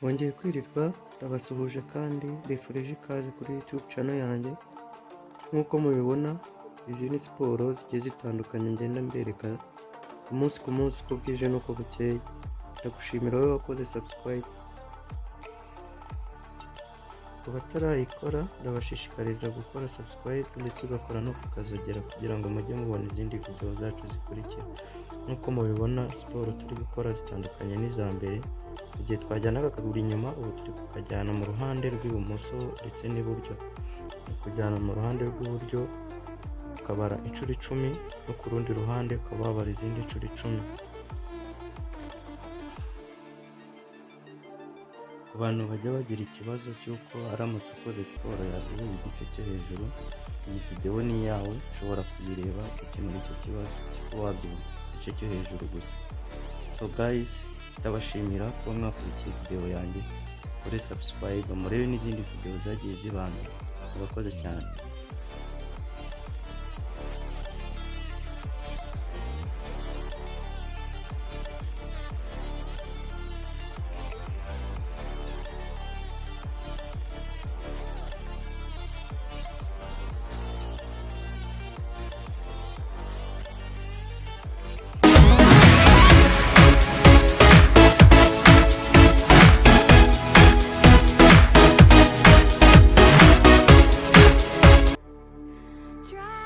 Bongeye kwirirwa ndabasuhuje kandi mbifurije ikaze kuri YouTube channel yanjye. Nk'uko mubibona izi ni siporo zigiye zitandukanye ngenda mbereka umunsi ku munsi uko bwije n'uko bukeye. Ndagushimira wowe wakoze subscribe. Ku batarayikora ndabashishikariza gukora subscribe ndetse ugakora no kukazogera kugira ngo mujye mubona izindi video zacu zikurikira. Nk'uko mubibona siporo turi gukora zitandukanye n'iza mbere igihe twajyanaga akaguru inyuma ubu turi kukajyana mu ruhande rw'ibumoso ndetse n'iburyo. Ni kujyana mu ruhande rw'iburyo ukabara inshuro icumi no ku rundi ruhande ukaba wabara izindi nshuro icumi. Ku bantu bajya bagira ikibazo cy'uko aramutse ukoze siporo yaguye igice cyo hejuru iyi videwo ni iyawe ushobora kuyireba gukemura icyo kibazo kuba wabyumva igice cyo hejuru gusa. So guys ndabashimira kuba mwakurikiye videwo yanjye. Kuri subscribe murebe n'izindi videwo zagiye zibanza murakoze cyane. try.